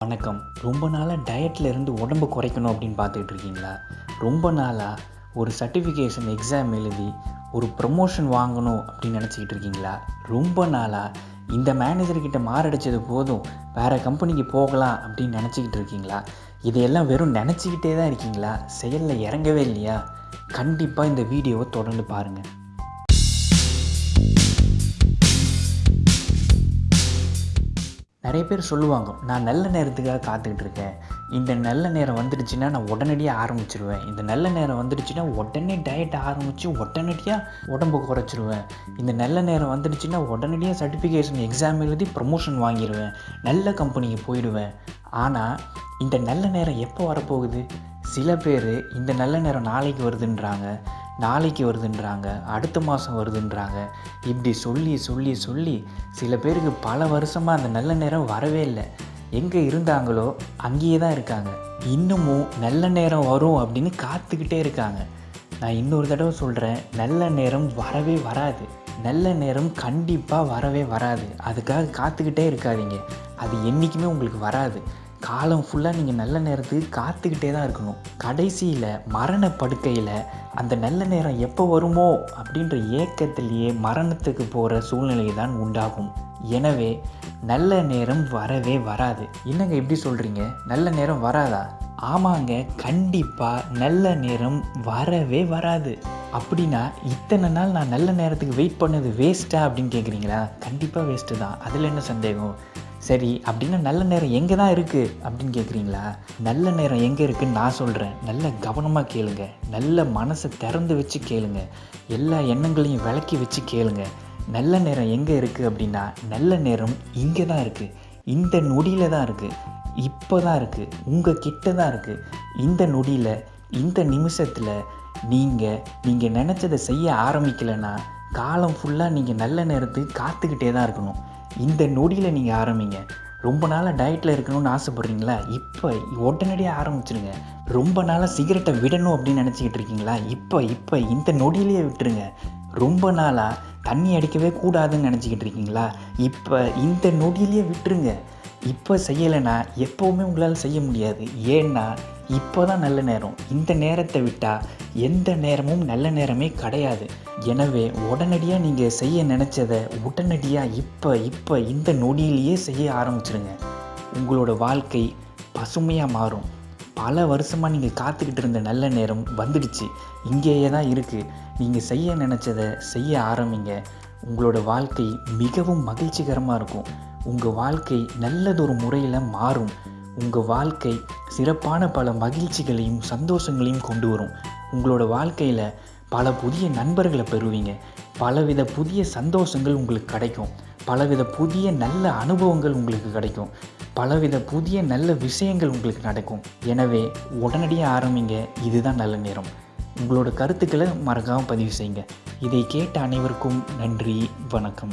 வணக்கம். ரொம்ப நாளாக டயட்டில் இருந்து உடம்பு குறைக்கணும் அப்படின்னு பார்த்துக்கிட்டு இருக்கீங்களா? ரொம்ப நாளாக ஒரு சர்டிஃபிகேஷன் எக்ஸாம் எழுதி ஒரு ப்ரமோஷன் வாங்கணும் அப்படின்னு நினச்சிக்கிட்டு இருக்கீங்களா? ரொம்ப நாளாக இந்த மேனேஜர்கிட்ட மாரடைச்சது போதும் வேறு கம்பெனிக்கு போகலாம் அப்படின்னு நினச்சிக்கிட்டு இருக்கீங்களா? இதையெல்லாம் வெறும் நினச்சிக்கிட்டே தான் இருக்கீங்களா? செயலில் இறங்கவே இல்லையா? கண்டிப்பாக இந்த வீடியோவை தொடர்ந்து பாருங்கள் நிறைய பேர் சொல்லுவாங்க நான் நல்ல நேரத்துக்காக காத்துக்கிட்டு இருக்கேன். இந்த நல்ல நேரம் வந்துடுச்சுன்னா நான் உடனடியாக ஆரம்பிச்சிருவேன். இந்த நல்ல நேரம் வந்துடுச்சுன்னா உடனே டயட் ஆரம்பித்து உடனடியாக உடம்பு குறைச்சிருவேன். இந்த நல்ல நேரம் வந்துடுச்சுன்னா உடனடியாக சர்டிஃபிகேஷன் எக்ஸாம் எழுதி ப்ரமோஷன் வாங்கிடுவேன் நல்ல கம்பெனிக்கு போயிடுவேன். ஆனால் இந்த நல்ல நேரம் எப்போ வரப்போகுது? சில பேர் இந்த நல்ல நேரம் நாளைக்கு வருதுன்றாங்க. நாளைக்கு வருதுன்றாங்க அடுத்த மாதம் வருதுன்றாங்க. இப்படி சொல்லி சொல்லி சொல்லி சில பேருக்கு பல வருஷமாக அந்த நல்ல நேரம் வரவே இல்லை. எங்கே இருந்தாங்களோ அங்கேயே தான் இருக்காங்க. இன்னமும் நல்ல நேரம் வரும் அப்படின்னு காத்துக்கிட்டே இருக்காங்க. நான் இன்னொரு தடவை சொல்கிறேன் நல்ல நேரம் வரவே வராது. நல்ல நேரம் கண்டிப்பாக வரவே வராது. அதுக்காக காத்துக்கிட்டே இருக்காதீங்க. அது என்றைக்குமே உங்களுக்கு வராது. காலம் ஃபுல்லாக நீங்கள் நல்ல நேரத்துக்கு காத்துக்கிட்டே தான் இருக்கணும். கடைசியில் மரண படுக்கையில் அந்த நல்ல நேரம் எப்போ வருமோ அப்படின்ற ஏக்கத்திலேயே மரணத்துக்கு போகிற சூழ்நிலை தான் உண்டாகும். எனவே நல்ல நேரம் வரவே வராது. என்னங்க எப்படி சொல்கிறீங்க நல்ல நேரம் வராதா? ஆமாங்க கண்டிப்பாக நல்ல நேரம் வரவே வராது. அப்படின்னா இத்தனை நாள் நான் நல்ல நேரத்துக்கு வெயிட் பண்ணது வேஸ்ட்டா அப்படின்னு கேட்குறீங்களா கண்டிப்பாக வேஸ்ட்டு தான். அதில் என்ன சந்தேகம்? சரி அப்படின்னா நல்ல நேரம் எங்கே தான் இருக்குது அப்படின்னு கேட்குறீங்களா நல்ல நேரம் எங்கே இருக்குன்னு நான் சொல்கிறேன் நல்ல கவனமாக கேளுங்க. நல்ல மனசை திறந்து வச்சு கேளுங்க. எல்லா எண்ணங்களையும் விளக்கி வச்சு கேளுங்க. நல்ல நேரம் எங்கே இருக்குது அப்படின்னா நல்ல நேரம் இங்கே தான் இருக்குது இந்த நொடியில் தான் இருக்குது இப்போ தான் இருக்குது உங்கள் கிட்ட தான் இருக்குது இந்த நொடியில் இந்த நிமிஷத்தில் நீங்கள் நீங்கள் நினச்சதை செய்ய ஆரம்பிக்கலைன்னா காலம் ஃபுல்லாக நீங்கள் நல்ல நேரத்துக்கு காத்துக்கிட்டே தான் இருக்கணும். இந்த நொடியில் நீங்கள் ஆரம்பிங்க. ரொம்ப நாளாக டயட்டில் இருக்கணும்னு ஆசைப்பட்றீங்களா? இப்போ உடனடியாக ஆரம்பிச்சிருங்க. ரொம்ப நாளாக சிகரெட்டை விடணும் அப்படின்னு நினச்சிக்கிட்டு இருக்கீங்களா? இப்போ இப்போ இந்த நொடியிலேயே விட்டுருங்க. ரொம்ப நாளாக தண்ணி அடிக்கவே கூடாதுன்னு நினச்சிக்கிட்டு இருக்கீங்களா? இப்போ இந்த நொடியிலேயே விட்டுருங்க. இப்போ செய்யலைன்னா எப்போவுமே உங்களால் செய்ய முடியாது. ஏன்னா இப்போ தான் நல்ல நேரம். இந்த நேரத்தை விட்டால் எந்த நேரமும் நல்ல நேரமே கிடையாது. எனவே உடனடியாக நீங்கள் செய்ய நினச்சதை உடனடியாக இப்போ இப்போ இந்த நொடியிலேயே செய்ய ஆரம்பிச்சிருங்க. உங்களோட வாழ்க்கை பசுமையாக மாறும். பல வருஷமாக நீங்கள் காத்துக்கிட்டு இருந்த நல்ல நேரம் வந்துடுச்சு. இங்கேயே தான் இருக்குது நீங்கள் செய்ய நினச்சதை செய்ய ஆரம்பிங்க. உங்களோட வாழ்க்கை மிகவும் மகிழ்ச்சிகரமாக இருக்கும். உங்கள் வாழ்க்கை நல்லதொரு முறையில் மாறும். உங்கள் வாழ்க்கை சிறப்பான பல மகிழ்ச்சிகளையும் சந்தோஷங்களையும் கொண்டு வரும். உங்களோட வாழ்க்கையில் பல புதிய நண்பர்களை பெறுவீங்க. பலவித புதிய சந்தோஷங்கள் உங்களுக்கு கிடைக்கும். பலவித புதிய நல்ல அனுபவங்கள் உங்களுக்கு கிடைக்கும். பலவித புதிய நல்ல விஷயங்கள் உங்களுக்கு நடக்கும். எனவே உடனடியாக ஆரம்பிங்க. இதுதான் நல்ல நேரம். உங்களோட கருத்துக்களை மறக்காமல் பதிவு செய்யுங்க. இதை கேட்ட அனைவருக்கும் நன்றி வணக்கம்.